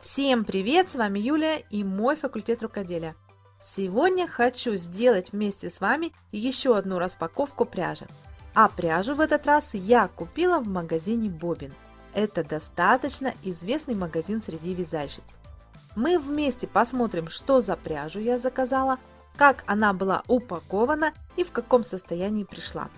Всем привет! С вами Юлия и мой факультет рукоделия. Сегодня хочу сделать вместе с вами еще одну распаковку пряжи. А пряжу в этот раз я купила в магазине Бобин. Это достаточно известный магазин среди вязальщиц. Мы вместе посмотрим, что за пряжу я заказала, как она была упакована и в каком состоянии пришла.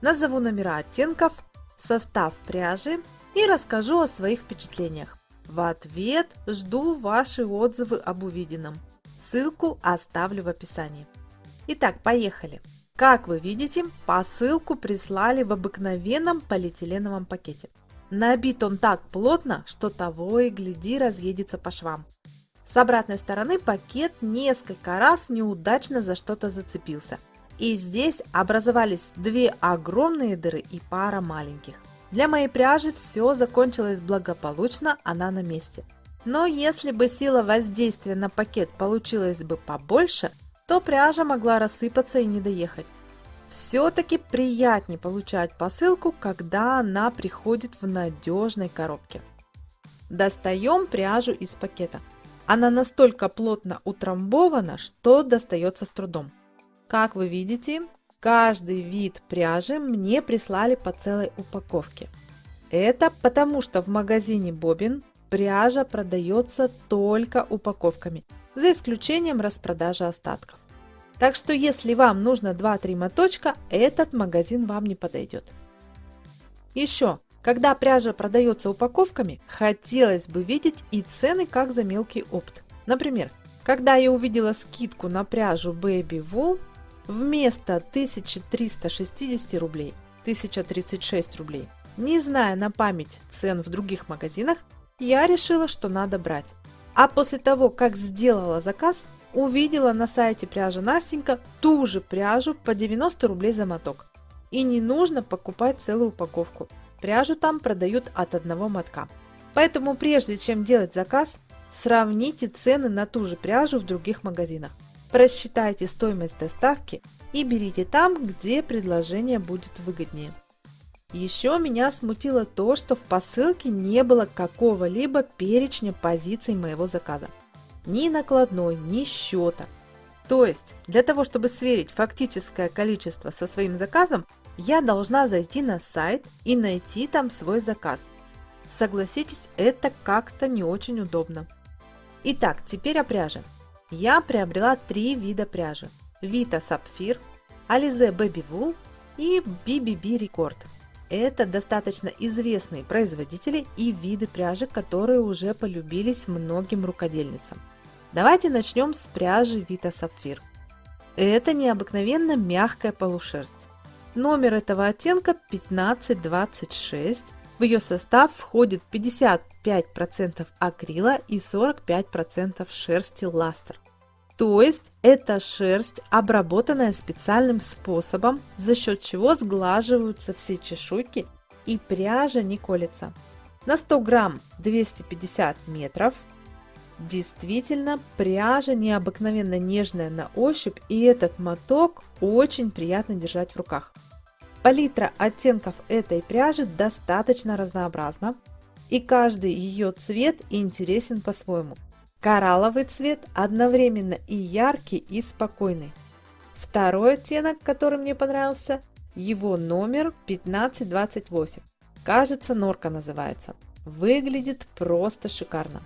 Назову номера оттенков, состав пряжи и расскажу о своих впечатлениях. В ответ жду ваши отзывы об увиденном. Ссылку оставлю в описании. Итак, поехали. Как вы видите, посылку прислали в обыкновенном полиэтиленовом пакете. Набит он так плотно, что того и гляди разъедется по швам. С обратной стороны пакет несколько раз неудачно за что-то зацепился. И здесь образовались две огромные дыры и пара маленьких. Для моей пряжи все закончилось благополучно, она на месте. Но если бы сила воздействия на пакет получилась бы побольше, то пряжа могла рассыпаться и не доехать. Все-таки приятнее получать посылку, когда она приходит в надежной коробке. Достаем пряжу из пакета. Она настолько плотно утрамбована, что достается с трудом. Как вы видите, Каждый вид пряжи мне прислали по целой упаковке. Это потому, что в магазине Бобин пряжа продается только упаковками, за исключением распродажи остатков. Так что если вам нужно 2-3 моточка, этот магазин вам не подойдет. Еще, когда пряжа продается упаковками, хотелось бы видеть и цены как за мелкий опт. Например, когда я увидела скидку на пряжу Baby Wool вместо 1360 рублей 1036 рублей. Не зная на память цен в других магазинах, я решила, что надо брать. А после того, как сделала заказ, увидела на сайте пряжа Настенька ту же пряжу по 90 рублей за моток. И не нужно покупать целую упаковку. Пряжу там продают от одного мотка. Поэтому прежде чем делать заказ, сравните цены на ту же пряжу в других магазинах. Просчитайте стоимость доставки и берите там, где предложение будет выгоднее. Еще меня смутило то, что в посылке не было какого-либо перечня позиций моего заказа. Ни накладной, ни счета. То есть, для того, чтобы сверить фактическое количество со своим заказом, я должна зайти на сайт и найти там свой заказ. Согласитесь, это как-то не очень удобно. Итак, теперь о пряже я приобрела три вида пряжи. Vita Sapphire, Alize Baby Wool и BBB Record. Это достаточно известные производители и виды пряжи, которые уже полюбились многим рукодельницам. Давайте начнем с пряжи Vita Sapphire. Это необыкновенно мягкая полушерсть. Номер этого оттенка 1526. В ее состав входит 50 5% акрила и 45% шерсти ластер. То есть это шерсть, обработанная специальным способом, за счет чего сглаживаются все чешуйки и пряжа не колется. На 100 грамм 250 метров. Действительно, пряжа необыкновенно нежная на ощупь и этот моток очень приятно держать в руках. Палитра оттенков этой пряжи достаточно разнообразна и каждый ее цвет интересен по-своему. Коралловый цвет одновременно и яркий, и спокойный. Второй оттенок, который мне понравился, его номер 1528. Кажется, норка называется. Выглядит просто шикарно.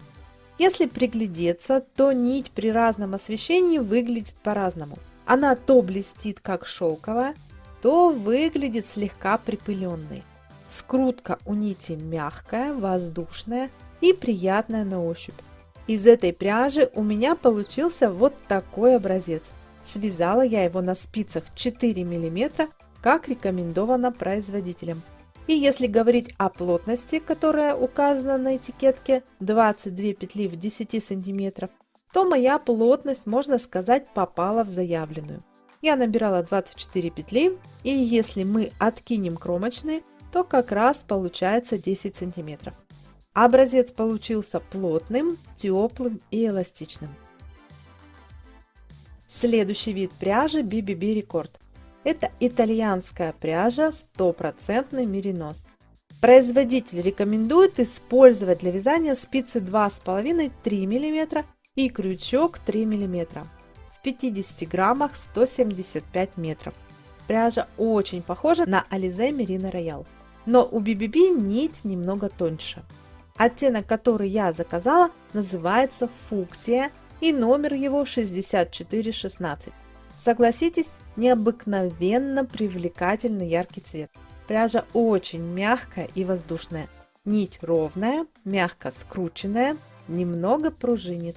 Если приглядеться, то нить при разном освещении выглядит по-разному. Она то блестит как шелковая, то выглядит слегка припыленной. Скрутка у нити мягкая, воздушная и приятная на ощупь. Из этой пряжи у меня получился вот такой образец. Связала я его на спицах 4 мм, как рекомендовано производителем. И если говорить о плотности, которая указана на этикетке 22 петли в 10 см, то моя плотность, можно сказать, попала в заявленную. Я набирала 24 петли, и если мы откинем кромочные, то как раз получается 10 сантиметров. Образец получился плотным, теплым и эластичным. Следующий вид пряжи BBB Record. Это итальянская пряжа 100% меринос. Производитель рекомендует использовать для вязания спицы 2,5-3 мм и крючок 3 мм. В 50 граммах 175 метров. Пряжа очень похожа на Alize Merino Royal, но у BBB нить немного тоньше. Оттенок, который я заказала, называется фуксия и номер его 6416. Согласитесь, необыкновенно привлекательный яркий цвет. Пряжа очень мягкая и воздушная. Нить ровная, мягко скрученная, немного пружинит.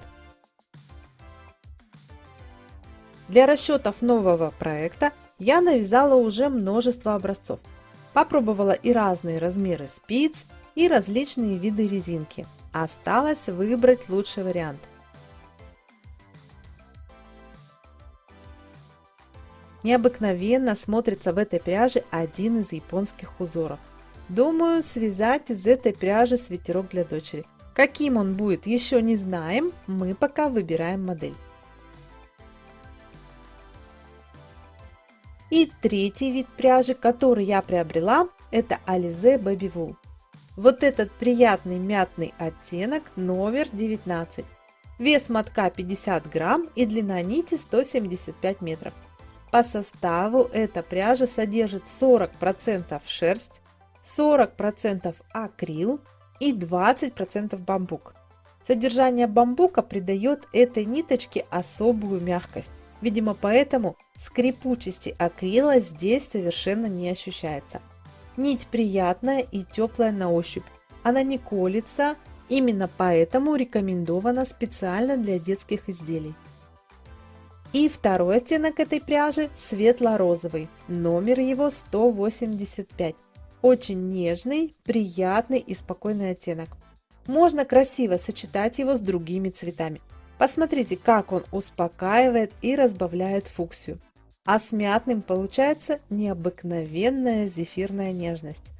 Для расчетов нового проекта я навязала уже множество образцов. Попробовала и разные размеры спиц, и различные виды резинки. Осталось выбрать лучший вариант. Необыкновенно смотрится в этой пряже один из японских узоров. Думаю, связать из этой пряжи свитерок для дочери. Каким он будет, еще не знаем, мы пока выбираем модель. И третий вид пряжи, который я приобрела, это Alize Baby Wool. Вот этот приятный мятный оттенок номер 19. Вес мотка 50 грамм и длина нити 175 метров. По составу эта пряжа содержит 40% шерсть, 40% акрил и 20% бамбук. Содержание бамбука придает этой ниточке особую мягкость. Видимо, поэтому скрипучести акрила здесь совершенно не ощущается. Нить приятная и теплая на ощупь. Она не колется, именно поэтому рекомендована специально для детских изделий. И второй оттенок этой пряжи светло-розовый, номер его 185. Очень нежный, приятный и спокойный оттенок. Можно красиво сочетать его с другими цветами. Посмотрите, как он успокаивает и разбавляет фуксию. А с мятным получается необыкновенная зефирная нежность.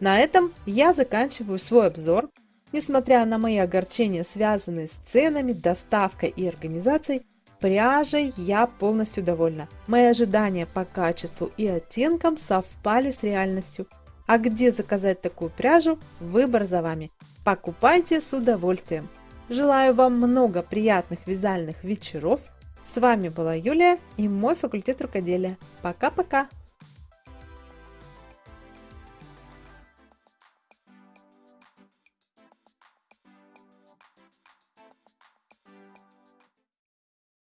На этом я заканчиваю свой обзор. Несмотря на мои огорчения, связанные с ценами, доставкой и организацией, пряжей я полностью довольна. Мои ожидания по качеству и оттенкам совпали с реальностью. А где заказать такую пряжу, выбор за вами. Покупайте с удовольствием. Желаю вам много приятных вязальных вечеров. С вами была Юлия и мой факультет рукоделия. Пока-пока!